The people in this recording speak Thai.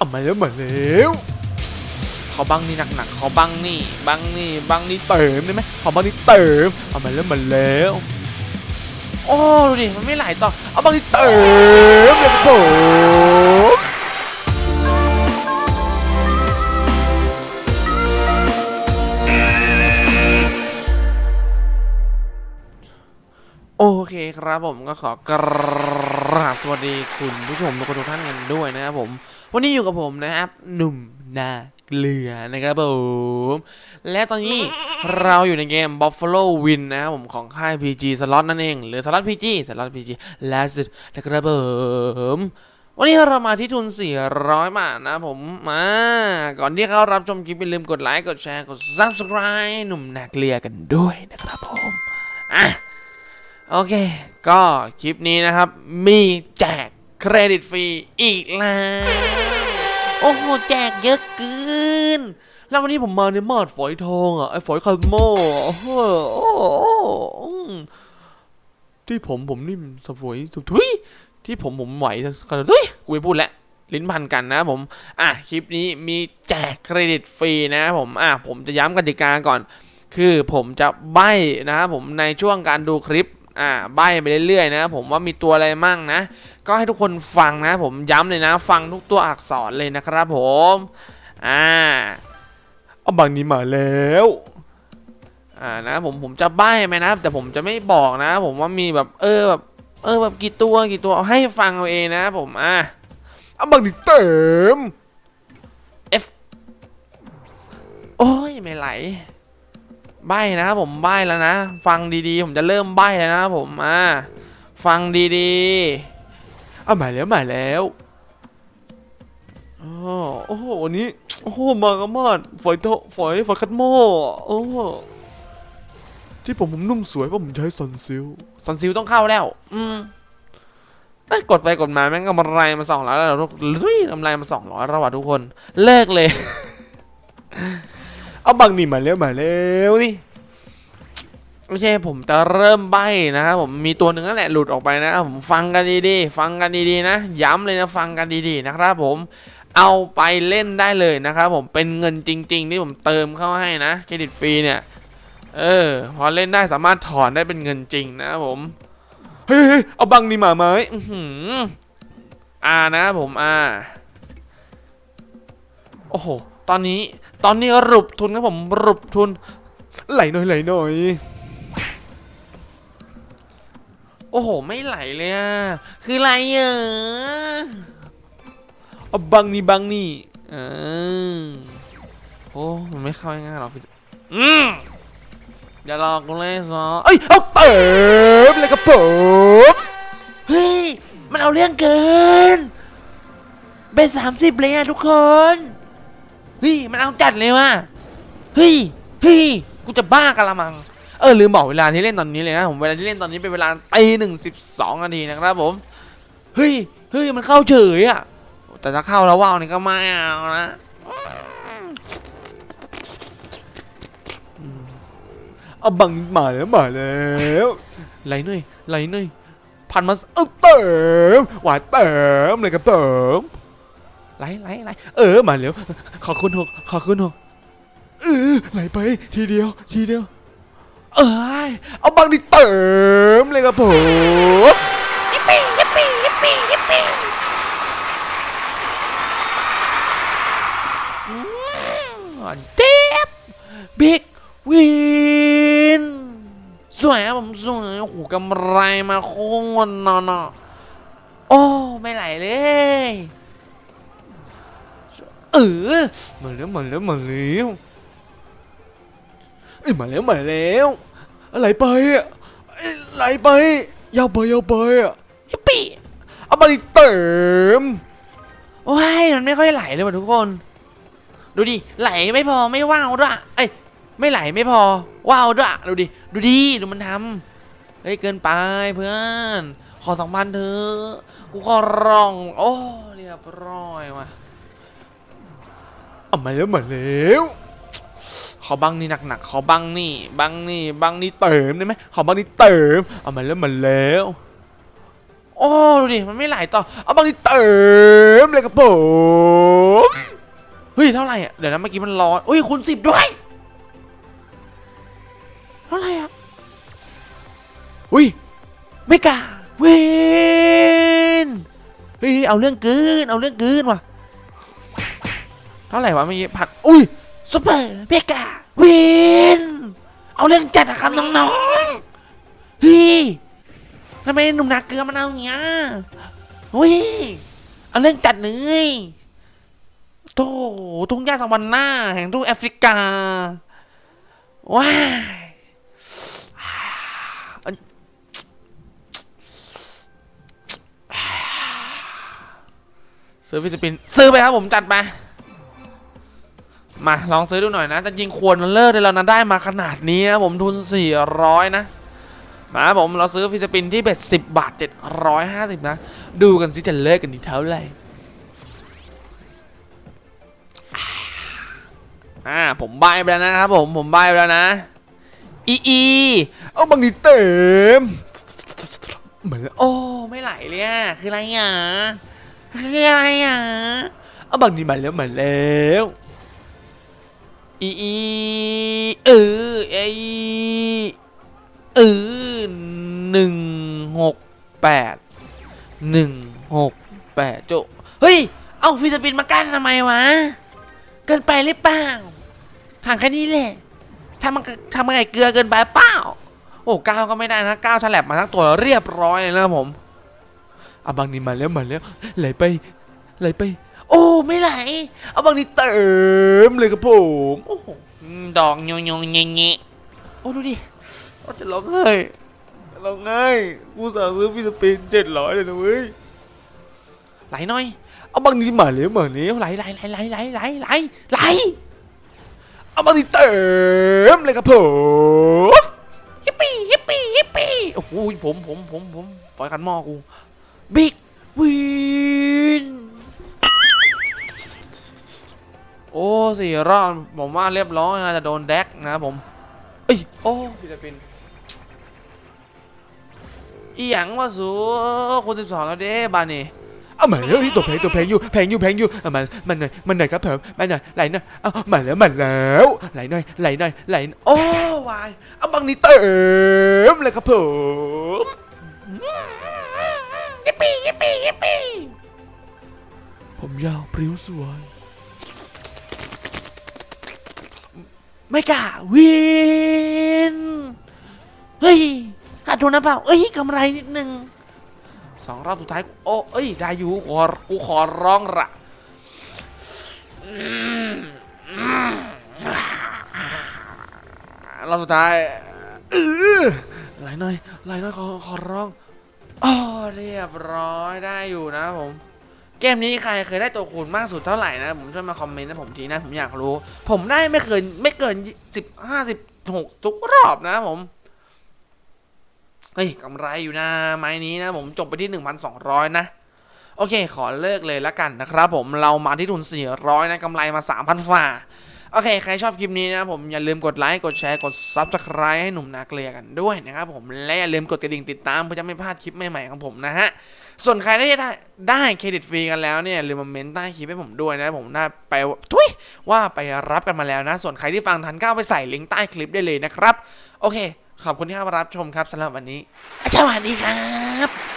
เอามาแล้วมาแล้วเขอบังนี่หนักๆเขอบังนี่บังนี่บังนี่เติมได้ไหมเขอบังนี่เติมเอามาแล้วมาแล้วโอ้ดูดิมันไม่ไหลต่อเอาบังนี่เติมเลยครับผมโอเคครับผมก็ขอกรา บสวัสดีคุณผู้ชมทุกคนทุกท่านกันด้วยนะครับผม วันนี้อยู่กับผมนะครับ หนุ่มนาเกลือนะครับผม และตอนนี้เราอยู่ในเกม Buffalo Win นะครับผมของค่าย PG Slot นั่นเอง หรือ Slot PG Slot PG Last นะครับผมวันนี้เรามาที่ทุน 400 บาทนะผม มา ก่อนที่เขารับชมคลิปอย่าลืมกดไลค์ กดแชร์ กด Subscribe หนุ่มนาเกลือกันด้วยนะครับผม โอเค ก็คลิปนี้นะครับ มีแจกเครดิตฟรีอีกแล้ว โอ้โห แจกเยอะเกิน แล้ววันนี้ผมมาในมาดฝอยทองอะ ไอ้ฝอยคาร์โมอะโอ้โหที่ผมผมนี่มันสวยสุดทุยที่ผมผมไหวขนทุยกูไม่พูดแล้วลิ้นพันกันนะผม อะ คลิปนี้มีแจกเครดิตฟรีนะผม อะ ผมจะย้ำกติกาก่อน คือผมจะใบ้นะครับผมในช่วงการดูคลิป อ่าใบ้ไปเรื่อยๆนะครับผมว่ามีตัวอะไรมั่งนะ ก็ให้ทุกคนฟังนะ ผมย้ำเลยนะ ฟังทุกตัวอักษรเลยนะครับผมอ่าเอาบางนี้มาแล้วอ่านะผมผมจะใบ้ไหมนะ แต่ผมจะไม่บอกนะ ผมว่ามีแบบเออแบบเออแบบกี่ตัวกี่ตัวเอาให้ฟังเอาเองนะ ผมอะเอาบางนี้เติม F โอ้ยไม่ไหล ใบนะครับผมใบแล้วนะ ฟังดีๆ ผมจะเริ่มใบแล้วนะครับผมอ่าฟังดีๆเอามาแล้วมาแล้วอ๋อโอ้โหวันนี้โอ้โหมากระมาดฝอยโตฝอยฝอยคัดหม้อโอ้ที่ผมผมนุ่มสวยเพราะผมใช้ซอนซิลซอนซิลต้องเข้าแล้ว อืมได้กดไปกดมาแม่งกำไรมาสองร้อยแล้วทุกลุยกำไรมาสองร้อยแล้วว่ะทุกคน เลิกเลย เอาบังนี่มาแล้วมาแล้วนี่ไม่ใช่ผมจะเริ่มใบ้นะครับผมมีตัวหนึ่งนั่นแหละหลุดออกไปนะครับผมฟังกันดีๆฟังกันดีๆนะ ย้ำเลยนะฟังกันดีๆนะครับผมเอาไปเล่นได้เลยนะครับผมเป็นเงินจริง ๆ ที่ผมเติมเข้าให้นะเครดิตฟรีเนี่ยเออพอเล่นได้สามารถถอนได้เป็นเงินจริงนะครับผมเฮ้ยๆเอาบังนี่มาไหมอื้อหืออ่านะครับผมอ่าโอ้โห ตอนนี้ตอนนี้รุบทุนครับผมรุบทุน ไหลหน่อยไหลหน่อยโอ้โห ไม่ไหลเลยอะคืออะไรอะเอาบังนี่บังนี่เออโอ้มันไม่เข้าง่ายๆหรอกพี่อืมอย่าหลอกกูเลยซอเอ้ย เอาเติมเลยครับผมเฮ้ย มันเอาเรื่องเกิน เป็นสามสิบเลยอะทุกคน เฮ้ยมันเอาจัดเลยว่ะเฮ้ยเฮ้ยกูจะบ้ากันละมังเออลืมบอกเวลาที่เล่นตอนนี้เลยนะผมเวลาที่เล่นตอนนี้เป็นเวลาตีหนึ่งสิบสองนาทีนะครับผมเฮ้ยเฮ้ยมันเข้าเฉยอะแต่ถ้าเข้าแล้วว่าวนี่ก็ไม่เอานะเอาบังมาแล้วมาแล้วไหลหน่อยไหลหน่อยพันมาเออเติมหวานเติมเลยครับเติม ไหลไหลไหลเออมาเร็วขอคุณหกขอคุณหกเออไหลไปทีเดียวทีเดียว เอ้ยเอาบังดิเติมเลยครับผมยิปปี้ยิปปี้ยิปปี้ยิปปี้เจ็บบิ๊กวินสวยครับผมสวยโอ้โหกำไรมาโค้งวันนอนอะโอ้ ไม่ไหลเลย เออมาแล้วมาแล้วมาแล้วเอ้ยมาแล้วมาแล้วอะไรไปอะเอ้ยไหลไปยาวไปยาวไปอะยิปปี้เอามาดิเติมโอ้ยมันไม่ค่อยไหลเลยว่ะทุกคน ดูดิไหลไม่พอไม่ว้าวด้วยเอ้ยไม่ไหลไม่พอว้าวด้วยดูดิดูดิดูมันทำเฮ้ยเกินไปเพื่อน ขอสองพันเถอะกูขอร้อง โอ้เรียบร้อยว่ะ เอามาแล้วมาแล้วขอบังนี่หนักๆขอบังนี่ บังนี่บังนี่เติมได้ไหมขอบังนี่เติมเอามาแล้วมาแล้วโอ้ดูดิมันไม่ไหลต่อเอาบางทีเติมเลยครับผมเฮ้ยเท่าไหร่อะเดี๋ยวนะเมื่อกี้มันร้อยอุ้ยคูณสิบด้วยเท่าไหร่อะอุ้ยไม่กล้าเวนเฮ้ยเอาเรื่องเกินเอาเรื่องเกินว่ะ เท่าไหร่วะเมื่อกี้ผัดอุ้ยซุปเปอร์เมกาเวนเอาเรื่องจัดอะครับน้องๆเฮ้ทำไมหนุ่มนาเกลือมันเอาอย่างเงี้ยเฮ้ยเอาเรื่องจัดเลยโธ่ทุ่งหญ้าสวรรค์หน้าแห่งทุ่งแอฟริกาว้ายอันซื้อฟิลิปปินส์ซื้อไปครับผมจัดไป มาลองซื้อดูหน่อยนะ จริงควรเลิกได้แล้วนะได้มาขนาดนี้นะผมทุน 400 นะมาผมเราซื้อฟิลิปปินที่เบ็ด10 บาท 750 นะ ดูกันสิจะเลิกกันที่เท่าไหร่อ่าผมใบไปแล้วนะครับผมผมใบไปแล้วนะอีอีเอาบางทีเต็มเหมือนโอ้ไม่ไหลเลยอะคืออะไรอะคืออะไรอะเอาบางทีมาแล้วมาแล้ว อีอีเออไอเออหนึ่งหกแปดหนึ่งหกแปดโจเฮ้ย เอาฟิลิปปินส์มากั้นทำไมวะ เกินไปหรือเปล่าทางแค่นี้แหละทำมันทำมันไงเกลือเกินไปเปล่า โอ้ก้าวก็ไม่ได้นะก้าวฉลับมาทั้งตัวเรียบร้อยเลยนะผมเอาบางนี้มาแล้วมาแล้วไหลไปไหลไป โอ้ไม่ไหล เอาบางนี้เติมเลยครับผมโอ้โหอืมดอกโยงโยงเงี้ยเงี้ยโอ้ดูดิโอ้จะร้องไห้ร้องไห้กูสั่งซื้อฟิลิปปินส์เจ็ดร้อยเลยนะเว้ยไหลหน่อย เอาบางทีมาแล้วมาแล้วไหลไหลไหลไหลไหลไหลไหลไหลเอาบางทีเติมเลยครับผมยิปปี้ยิปปี้ยิปปี้โอ้โหผมผมผมผมฝอยขันหม้อกูบิ๊ก โอ้สี่รอบผมว่าเรียบร้อยนะจะโดนแดกนะครับผมเอ้ยโอ้ฟิลิปปินส์อีหยังว่าสูคนสิบสองแล้วเด้บานนี่เอามาเฮ้ยตัวแพงตัวแพงอยู่แพงอยู่แพงอยู่เอามันมันหน่อยมันหน่อยครับผมมันหน่อยไหลหน่อยเอามาแล้วมาแล้วไหลหน่อยไหลหน่อยไหลหน่อยโอ้วายเอาบางนี้เติมเลยครับผมยิปปี้ยิปปี้ยิปปี้ผมยาวพริ้วสวย ไม่กล้าวินเฮ้ยขาดทุนนะเปล่าเอ้ยกำไรนิดนึงสองรอบสุดท้ายโอ้เอ้ยได้อยู่ขอกูขอร้องละรอบสุดท้ายเออไหลหน่อยไหลหน่อยขอขอร้องอ๋อเรียบร้อยได้อยู่นะผม เกมนี้ใครเคยได้ตัวคูณมากสุดเท่าไหร่นะ ผมช่วยมาคอมเมนต์ให้ผมทีนะ ผมอยากรู้ ผมได้ไม่เกินไม่เกินสิบห้าสิบหกทุกรอบนะผมเฮ้ยกำไรอยู่นะไม้นี้นะผมจบไปที่ 1,200 นะ โอเค ขอเลิกเลยละกันนะครับผมเรามาที่ทุน 400 นะกำไรมา 3,000ฝ่า โอเค ใครชอบคลิปนี้นะผมอย่าลืมกดไลค์กดแชร์กด Subscribe ให้หนุ่มนาเกลียกันด้วยนะครับผมและอย่าลืมกดกระดิ่งติดตามเพื่อจะไม่พลาดคลิปใหม่ๆของผมนะฮะส่วนใครได้ได้ได้เครดิตฟรีกันแล้วเนี่ยอย่าลืมมาเมนต์ใต้คลิปให้ผมด้วยนะผมได้ไปทุยว่าไปรับกันมาแล้วนะ ส่วนใครที่ฟังทันก็เอาไปใส่ลิงก์ใต้คลิปได้เลยนะครับ โอเค ขอบคุณที่เข้ามารับชมครับสำหรับวันนี้สวัสดีครับ